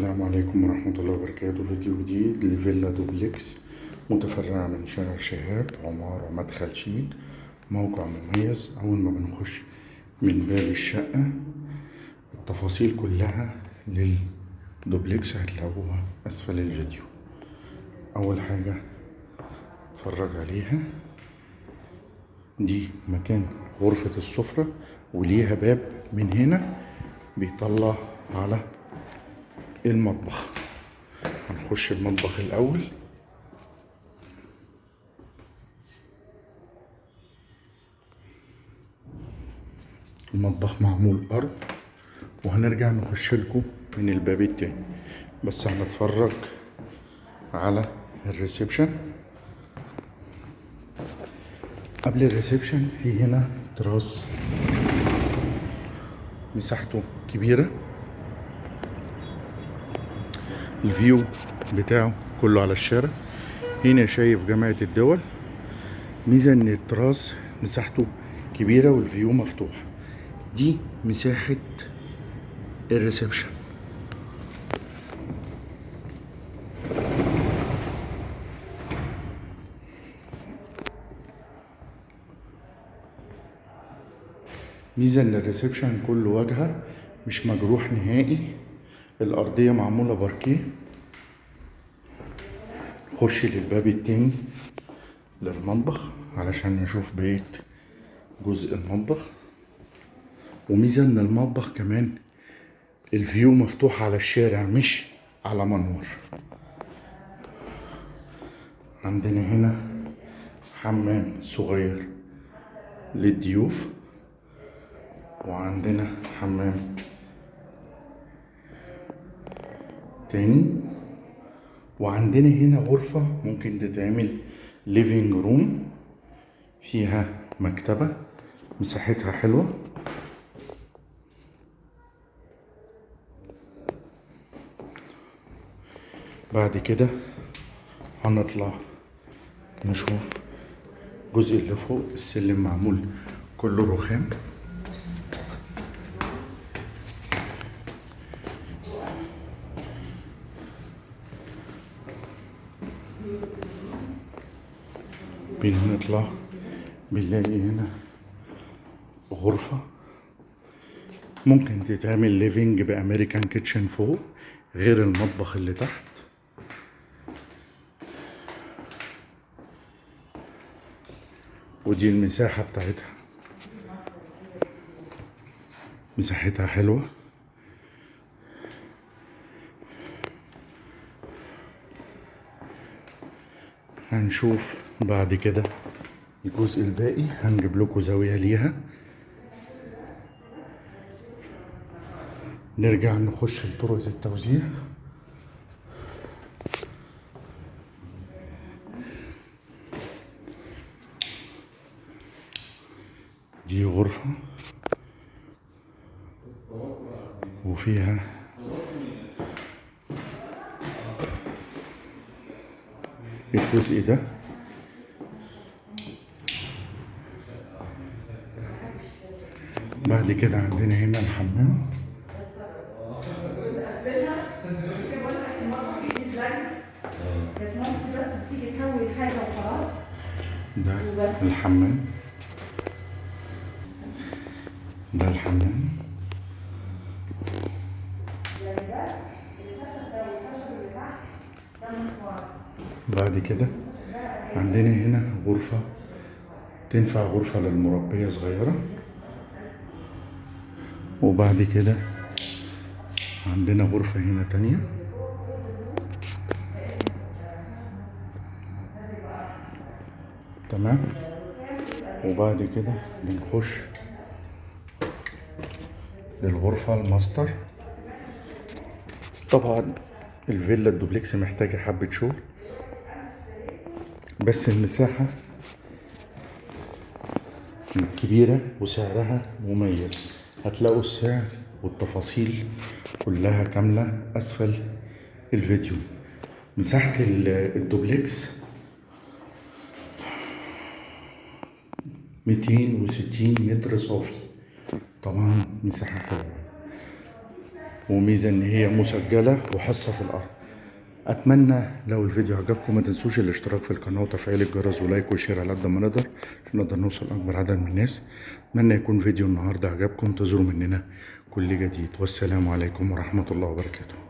السلام عليكم ورحمة الله وبركاته. فيديو جديد لفيلا دوبلكس متفرعة من شارع شهاب عمارة مدخل شيك موقع مميز. أول ما بنخش من باب الشقة التفاصيل كلها للدوبلكس هتلاقوها أسفل الفيديو. أول حاجة اتفرج عليها. دي مكان غرفة السفرة وليها باب من هنا بيطلع على المطبخ؟ هنخش المطبخ الأول. المطبخ معمول أرض وهنرجع نخش لكم من الباب التاني. بس هنتفرج على الريسبشن. قبل ال reception في هنا تراس مساحته كبيرة. ال view بتاعه كله على الشارع. هنا شايف جامعة الدول. ميزة إن التراس مساحته كبيرة وال view مفتوح. دي مساحة ال reception. ميزة إن ال reception كله واجهة مش مجروح نهائي. الأرضية معمولة باركيه نخش للباب التاني للمطبخ علشان نشوف بقية جزء المطبخ. وميزة إن المطبخ كمان ال view مفتوح على الشارع مش على منور. عندنا هنا حمام صغير للضيوف وعندنا حمام تاني. وعندنا هنا غرفة ممكن تتعمل living room فيها مكتبة مساحتها حلوة. بعد كده هنطلع نشوف الجزء اللي فوق السلم معمول كله رخام. بنطلع بنلاقي هنا غرفة. ممكن تتعمل living ب American kitchen فوق غير المطبخ اللي تحت. ودي المساحة بتاعتها. مساحتها حلوة. هنشوف بعد كده الجزء الباقي هنجيب لكم زاوية ليها. نرجع نخش لطرقة التوزيع. دي غرفة وفيها الجزء ده. بعد كده عندنا هنا الحمام. ده الحمام. ده الحمام. بعد كده عندنا هنا غرفة تنفع غرفة للمربية صغيرة. وبعد كده عندنا غرفة هنا تانية. تمام. وبعد كده بنخش للغرفة الماستر. طبعا الفيلا الدوبلكس محتاجة حبة شغل بس المساحة كبيرة وسعرها مميز. هتلاقوا السعر والتفاصيل كلها كاملة أسفل الفيديو. مساحة الدوبلكس ميتين وستين متر صافي. طبعا مساحة حلوة. وميزة إن هي مسجلة وحصة في الأرض. أتمنى لو الفيديو عجبكم ما تنسوش الاشتراك في القناة وتفعيل الجرس و like و share على قد ما نقدر عشان نقدر نوصل أكبر عدد من الناس. أتمنى يكون فيديو النهاردة عجبكم انتظروا مننا كل جديد. والسلام عليكم ورحمة الله وبركاته.